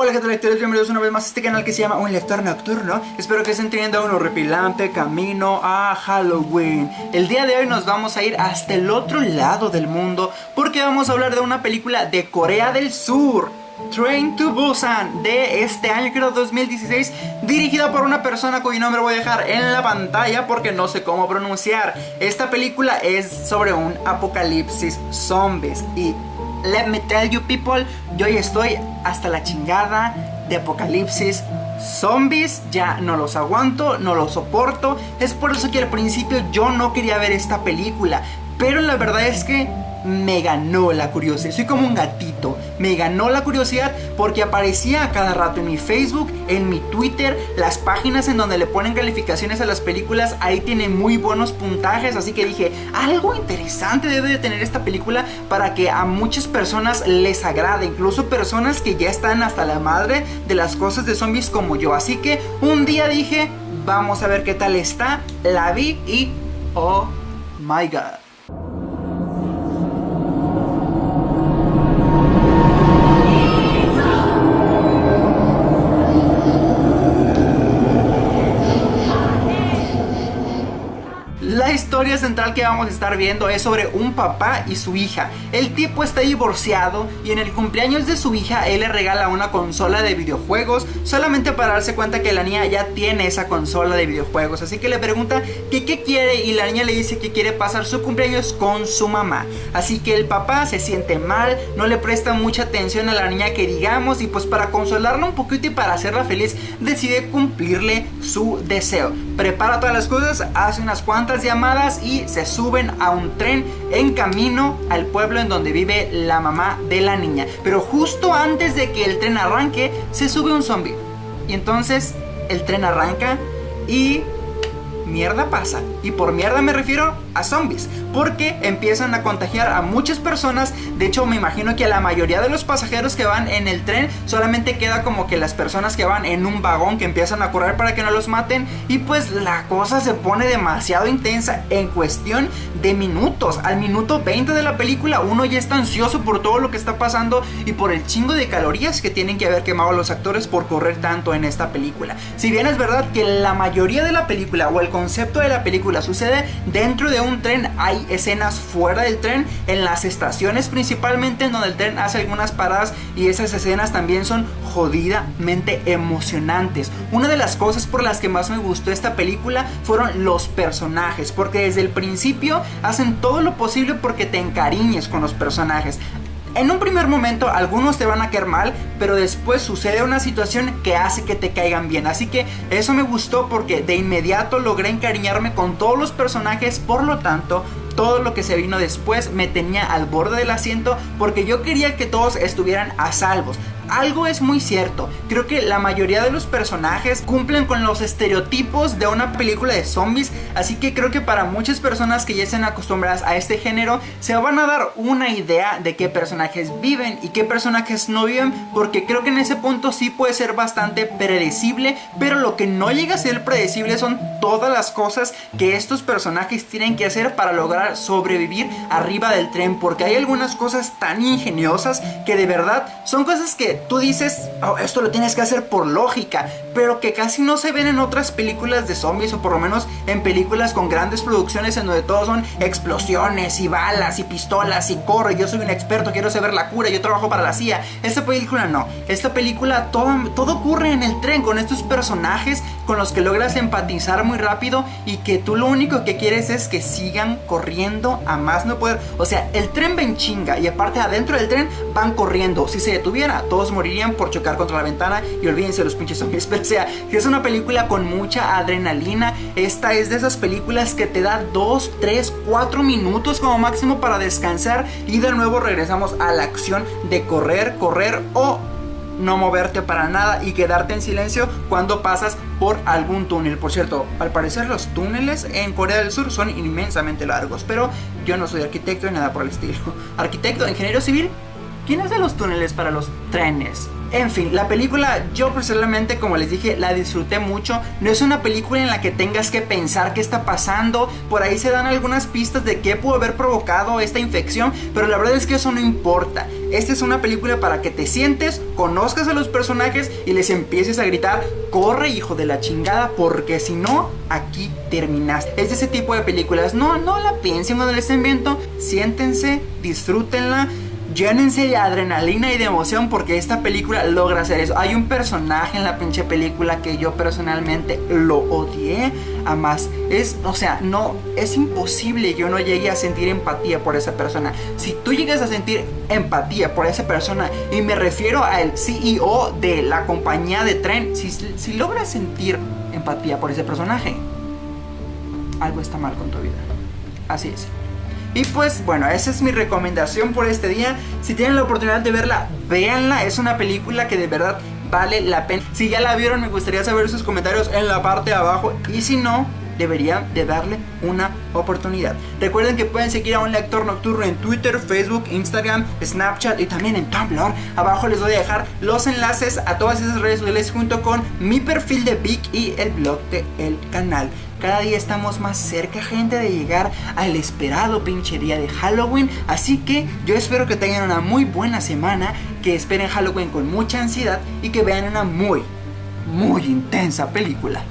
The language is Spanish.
Hola gente lectores, bienvenidos una vez más a este canal que se llama Un Lector Nocturno. Espero que estén teniendo un horripilante camino a Halloween. El día de hoy nos vamos a ir hasta el otro lado del mundo Porque vamos a hablar de una película de Corea del Sur Train to Busan de este año, creo 2016 Dirigida por una persona cuyo nombre voy a dejar en la pantalla porque no sé cómo pronunciar. Esta película es sobre un apocalipsis zombies Y let me tell you people, yo ya estoy hasta la chingada de apocalipsis zombies, ya no los aguanto, no los soporto. Es por eso que al principio yo no quería ver esta película, pero la verdad es que me ganó la curiosidad. Soy como un gatito. Me ganó la curiosidad porque aparecía a cada rato en mi Facebook, en mi Twitter, las páginas en donde le ponen calificaciones a las películas. Ahí tiene muy buenos puntajes. Así que dije, algo interesante debe de tener esta película para que a muchas personas les agrade. Incluso personas que ya están hasta la madre de las cosas de zombies como yo. Así que un día dije, vamos a ver qué tal está. La vi y... Oh my god. La historia central que vamos a estar viendo es sobre un papá y su hija. El tipo está divorciado y en el cumpleaños de su hija él le regala una consola de videojuegos solamente para darse cuenta que la niña ya tiene esa consola de videojuegos. Así que le pregunta que qué quiere y la niña le dice que quiere pasar su cumpleaños con su mamá. Así que el papá se siente mal, no le presta mucha atención a la niña que digamos y pues para consolarla un poquito y para hacerla feliz decide cumplirle su deseo. Prepara todas las cosas, hace unas cuantas llamadas y se suben a un tren en camino al pueblo en donde vive la mamá de la niña. Pero justo antes de que el tren arranque, se sube un zombie. Y entonces el tren arranca y mierda pasa. Y por mierda me refiero a zombies. Porque empiezan a contagiar a muchas personas. De hecho, me imagino que a la mayoría de los pasajeros que van en el tren solamente queda como que las personas que van en un vagón que empiezan a correr para que no los maten. Y pues la cosa se pone demasiado intensa en cuestión de minutos. Al minuto 20 de la película, uno ya está ansioso por todo lo que está pasando y por el chingo de calorías que tienen que haber quemado los actores por correr tanto en esta película. Si bien es verdad que la mayoría de la película o el concepto de la película sucede dentro de un tren, hay escenas fuera del tren, en las estaciones principalmente, en donde el tren hace algunas paradas y esas escenas también son jodidamente emocionantes. Una de las cosas por las que más me gustó esta película fueron los personajes, porque desde el principio hacen todo lo posible porque te encariñes con los personajes. En un primer momento algunos te van a caer mal, pero después sucede una situación que hace que te caigan bien. Así que eso me gustó porque de inmediato logré encariñarme con todos los personajes, por lo tanto todo lo que se vino después me tenía al borde del asiento porque yo quería que todos estuvieran a salvos algo es muy cierto. Creo que la mayoría de los personajes cumplen con los estereotipos de una película de zombies. Así que creo que para muchas personas que ya estén acostumbradas a este género, se van a dar una idea de qué personajes viven y qué personajes no viven. Porque creo que en ese punto sí puede ser bastante predecible. Pero lo que no llega a ser predecible son todas las cosas que estos personajes tienen que hacer para lograr sobrevivir arriba del tren. Porque hay algunas cosas tan ingeniosas que de verdad son cosas que tú dices, oh, esto lo tienes que hacer por lógica, pero que casi no se ven en otras películas de zombies o por lo menos en películas con grandes producciones en donde todo son explosiones y balas y pistolas y corre, yo soy un experto, quiero saber la cura, yo trabajo para la CIA. Esta película no, esta película todo, todo ocurre en el tren con estos personajes con los que logras empatizar muy rápido y que tú lo único que quieres es que sigan corriendo a más no poder. O sea, el tren va en chinga y aparte adentro del tren van corriendo. Si se detuviera, todos morirían por chocar contra la ventana y olvídense los pinches zombies. Pero o sea, es una película con mucha adrenalina. Esta es de esas películas que te da 2, 3, 4 minutos como máximo para descansar y de nuevo regresamos a la acción de correr, correr o no moverte para nada y quedarte en silencio cuando pasas por algún túnel. Por cierto, al parecer los túneles en Corea del Sur son inmensamente largos, pero yo no soy arquitecto ni nada por el estilo. Arquitecto, ingeniero civil, ¿Quién hace los túneles para los trenes? En fin, la película yo personalmente, como les dije, la disfruté mucho. No es una película en la que tengas que pensar qué está pasando. Por ahí se dan algunas pistas de qué pudo haber provocado esta infección, pero la verdad es que eso no importa. Esta es una película para que te sientes, conozcas a los personajes y les empieces a gritar, corre hijo de la chingada, porque si no, aquí terminas. Es de ese tipo de películas. No, no la piensen cuando les estén. Siéntense, disfrútenla llénense de adrenalina y de emoción porque esta película logra hacer eso. Hay un personaje en la pinche película que yo personalmente lo odié a más. Es, o sea, no, es imposible que yo no llegue a sentir empatía por esa persona. Si tú llegas a sentir empatía por esa persona, y me refiero al CEO de la compañía de tren, si, si logras sentir empatía por ese personaje, algo está mal con tu vida. Así es. Y pues bueno, esa es mi recomendación por este día. Si tienen la oportunidad de verla, véanla. Es una película que de verdad vale la pena. Si ya la vieron, me gustaría saber sus comentarios en la parte de abajo. Y si no, deberían de darle una oportunidad. Recuerden que pueden seguir a un lector nocturno en Twitter, Facebook, Instagram, Snapchat y también en Tumblr. Abajo les voy a dejar los enlaces a todas esas redes sociales junto con mi perfil de Vic y el blog de el canal. Cada día estamos más cerca, gente, de llegar al esperado pinche día de Halloween. Así que yo espero que tengan una muy buena semana, que esperen Halloween con mucha ansiedad y que vean una muy, muy intensa película.